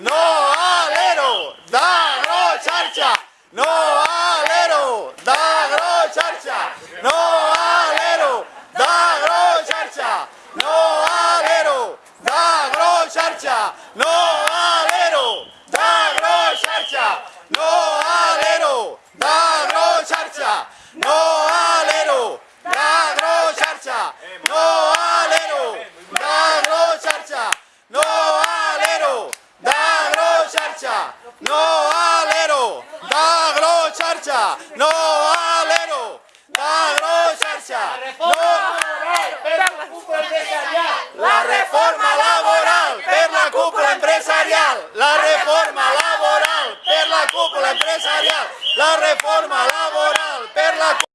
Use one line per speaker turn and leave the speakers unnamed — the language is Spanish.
No alero, da gro charcha. No alero, da gro charcha. No alero, da gro charcha. No alero, da gro charcha. No alero, da gro charcha. No alero, da gro charcha. No alero, da gro charcha. No alero. no alero, dagro charcha, no alero, dagro charcha, no la reforma laboral per la cúpula empresarial, la reforma laboral per la cúpula empresarial, la reforma laboral.